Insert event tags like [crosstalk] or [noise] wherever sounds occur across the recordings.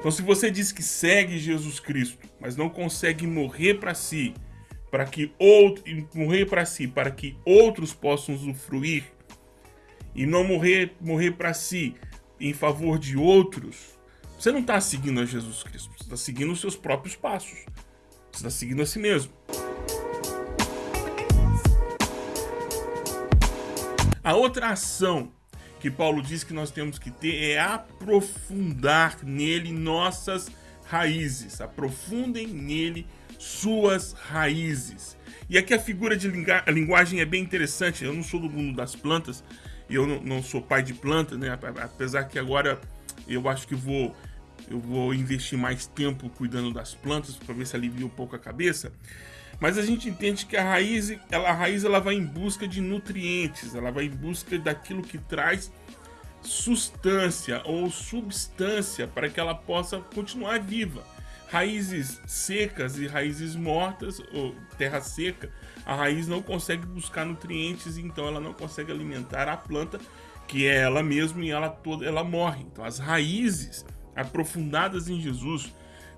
Então, se você diz que segue Jesus Cristo, mas não consegue morrer para si, para que outro, morrer para si, para que outros possam usufruir, e não morrer, morrer para si em favor de outros, você não está seguindo a Jesus Cristo, você está seguindo os seus próprios passos, você está seguindo a si mesmo. A outra ação que Paulo diz que nós temos que ter é aprofundar nele nossas raízes. Aprofundem nele suas raízes. E aqui a figura de linguagem é bem interessante. Eu não sou do mundo das plantas, eu não, não sou pai de planta, né? Apesar que agora eu acho que vou eu vou investir mais tempo cuidando das plantas para ver se alivia um pouco a cabeça. Mas a gente entende que a raiz, ela, a raiz ela vai em busca de nutrientes, ela vai em busca daquilo que traz substância ou substância para que ela possa continuar viva. Raízes secas e raízes mortas, ou terra seca, a raiz não consegue buscar nutrientes, então ela não consegue alimentar a planta, que é ela mesma e ela toda ela morre. Então as raízes aprofundadas em Jesus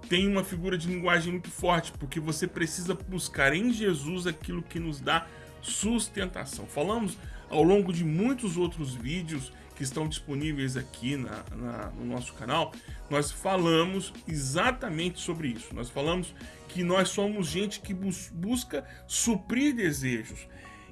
tem uma figura de linguagem muito forte, porque você precisa buscar em Jesus aquilo que nos dá sustentação. Falamos ao longo de muitos outros vídeos que estão disponíveis aqui na, na, no nosso canal, nós falamos exatamente sobre isso. Nós falamos que nós somos gente que bus busca suprir desejos.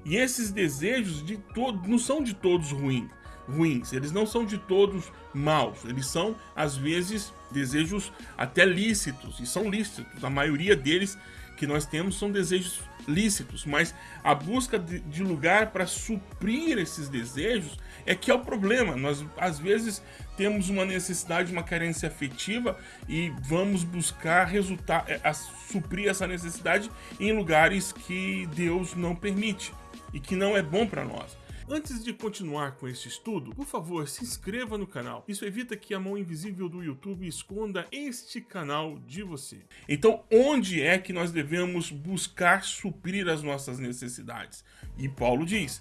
E esses desejos de não são de todos ruins ruins, eles não são de todos maus, eles são às vezes desejos até lícitos, e são lícitos, a maioria deles que nós temos são desejos lícitos, mas a busca de, lugar para suprir esses desejos é que é o problema. Nós às vezes temos uma necessidade, uma carência afetiva e vamos buscar resultar, é, a, suprir essa necessidade em lugares que Deus não permite e que não é bom para nós. Antes de continuar com este estudo, por favor, se inscreva no canal. Isso evita que a mão invisível do YouTube esconda este canal de você. Então, onde é que nós devemos buscar suprir as nossas necessidades? E Paulo diz,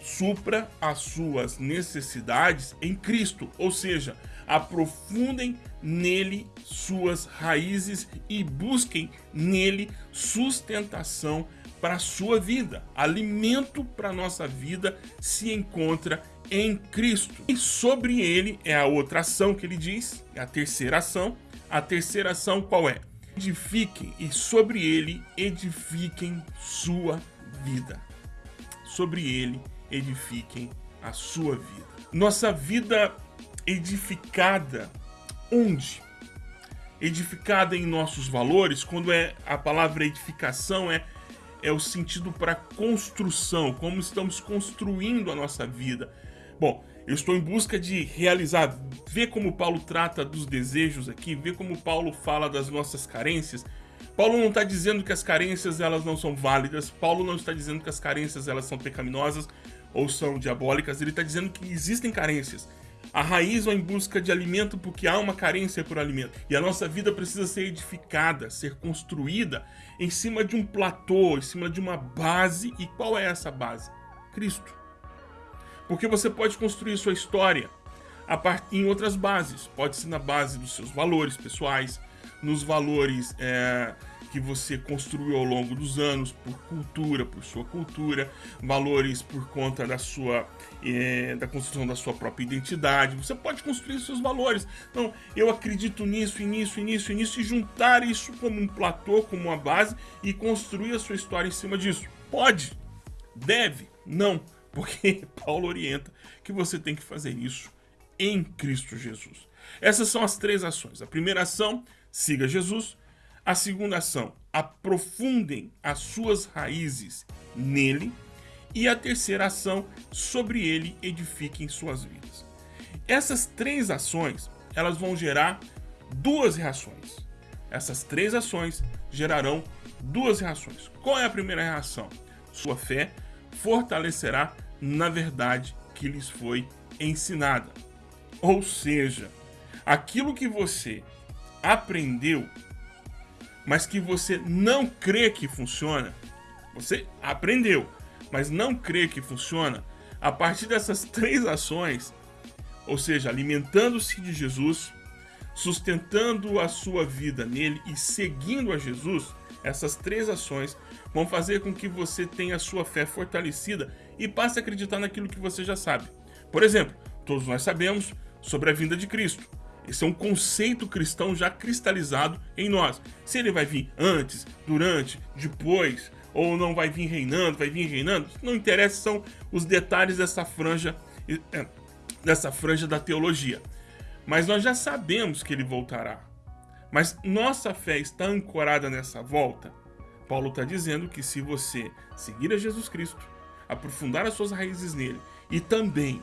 supra as suas necessidades em Cristo, ou seja, aprofundem nele suas raízes e busquem nele sustentação para a sua vida. Alimento para a nossa vida se encontra em Cristo. E sobre ele é a outra ação que ele diz, é a terceira ação. A terceira ação qual é? Edifiquem e sobre ele edifiquem sua vida. Sobre ele edifiquem a sua vida. Nossa vida edificada onde? Edificada em nossos valores, quando é a palavra edificação é é o sentido para construção, como estamos construindo a nossa vida. Bom, eu estou em busca de realizar, ver como Paulo trata dos desejos aqui, ver como Paulo fala das nossas carências. Paulo não está dizendo que as carências elas não são válidas, Paulo não está dizendo que as carências elas são pecaminosas ou são diabólicas, ele está dizendo que existem carências. A raiz vai em busca de alimento porque há uma carência por alimento. E a nossa vida precisa ser edificada, ser construída em cima de um platô, em cima de uma base. E qual é essa base? Cristo. Porque você pode construir sua história em outras bases. Pode ser na base dos seus valores pessoais, nos valores é, que você construiu ao longo dos anos, por cultura, por sua cultura, valores por conta da sua é, da construção da sua própria identidade. Você pode construir seus valores. Então, eu acredito nisso, e nisso, e nisso, e nisso, e juntar isso como um platô, como uma base, e construir a sua história em cima disso. Pode, deve, não, porque [laughs] Paulo orienta que você tem que fazer isso em Cristo Jesus. Essas são as três ações. A primeira ação, siga Jesus. A segunda ação, aprofundem as suas raízes nele. E a terceira ação, sobre ele edifiquem suas vidas. Essas três ações, elas vão gerar duas reações. Essas três ações gerarão duas reações. Qual é a primeira reação? Sua fé fortalecerá na verdade que lhes foi ensinada. Ou seja, aquilo que você aprendeu mas que você não crê que funciona, você aprendeu, mas não crê que funciona, a partir dessas três ações, ou seja, alimentando-se de Jesus, sustentando a sua vida nele e seguindo a Jesus, essas três ações vão fazer com que você tenha a sua fé fortalecida e passe a acreditar naquilo que você já sabe. Por exemplo, todos nós sabemos sobre a vinda de Cristo. Esse é um conceito cristão já cristalizado em nós. Se ele vai vir antes, durante, depois, ou não vai vir reinando, vai vir reinando, não interessa, são os detalhes dessa franja, é, dessa franja da teologia. Mas nós já sabemos que ele voltará. Mas nossa fé está ancorada nessa volta. Paulo está dizendo que se você seguir a Jesus Cristo, aprofundar as suas raízes nele e também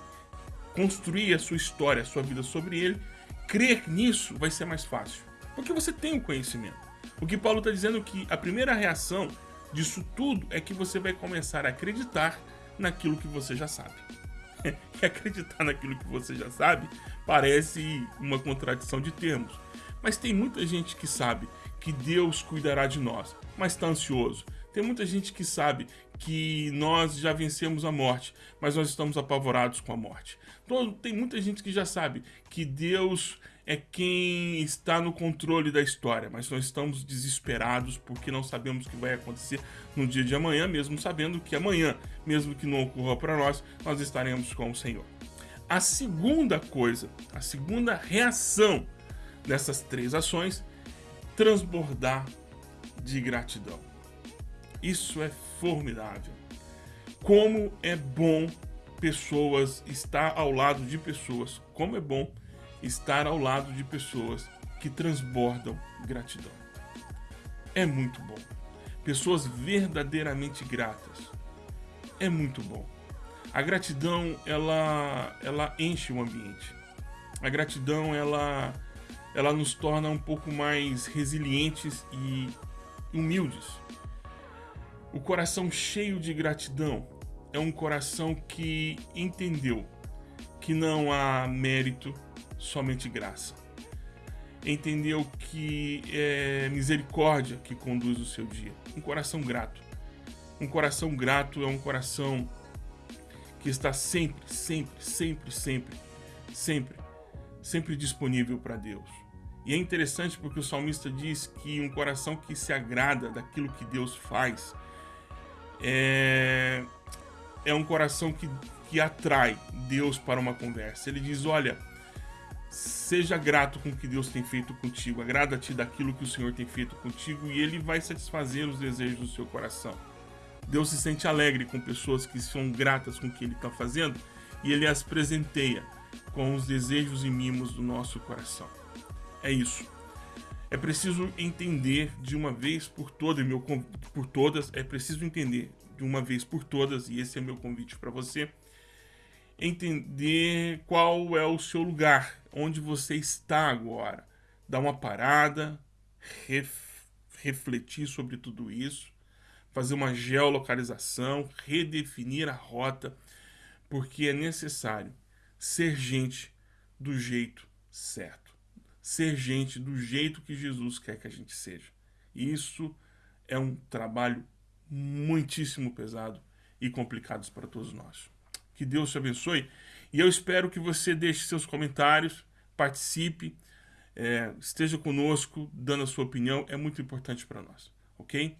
construir a sua história, a sua vida sobre ele, crer nisso vai ser mais fácil. Porque você tem o conhecimento. O que Paulo está dizendo é que a primeira reação disso tudo é que você vai começar a acreditar naquilo que você já sabe. [laughs] e acreditar naquilo que você já sabe parece uma contradição de termos. Mas tem muita gente que sabe que Deus cuidará de nós, mas está ansioso. Tem muita gente que sabe que nós já vencemos a morte, mas nós estamos apavorados com a morte. Então, tem muita gente que já sabe que Deus é quem está no controle da história, mas nós estamos desesperados porque não sabemos o que vai acontecer no dia de amanhã, mesmo sabendo que amanhã, mesmo que não ocorra para nós, nós estaremos com o Senhor. A segunda coisa, a segunda reação dessas três ações, transbordar de gratidão. Isso é formidável. Como é bom pessoas, estar ao lado de pessoas, como é bom estar ao lado de pessoas que transbordam gratidão. É muito bom. Pessoas verdadeiramente gratas. É muito bom. A gratidão, ela, ela enche o ambiente. A gratidão, ela, ela nos torna um pouco mais resilientes e humildes. O coração cheio de gratidão é um coração que entendeu que não há mérito, somente graça. Entendeu que é misericórdia que conduz o seu dia. Um coração grato. Um coração grato é um coração que está sempre, sempre, sempre, sempre, sempre, sempre disponível para Deus. E é interessante porque o salmista diz que um coração que se agrada daquilo que Deus faz é, é um coração que, que atrai Deus para uma conversa. Ele diz: Olha, seja grato com o que Deus tem feito contigo, agrada-te daquilo que o Senhor tem feito contigo e Ele vai satisfazer os desejos do seu coração. Deus se sente alegre com pessoas que são gratas com o que Ele está fazendo e Ele as presenteia com os desejos e mimos do nosso coração. É isso. É preciso entender de uma vez por todas, meu por todas, é preciso entender de uma vez por todas, e esse é meu convite para você, entender qual é o seu lugar, onde você está agora. Dar uma parada, ref, refletir sobre tudo isso, fazer uma geolocalização, redefinir a rota, porque é necessário ser gente do jeito certo ser gente do jeito que Jesus quer que a gente seja. Isso é um trabalho muitíssimo pesado e complicado para todos nós. Que Deus te abençoe e eu espero que você deixe seus comentários, participe, é, esteja conosco, dando a sua opinião, é muito importante para nós, ok?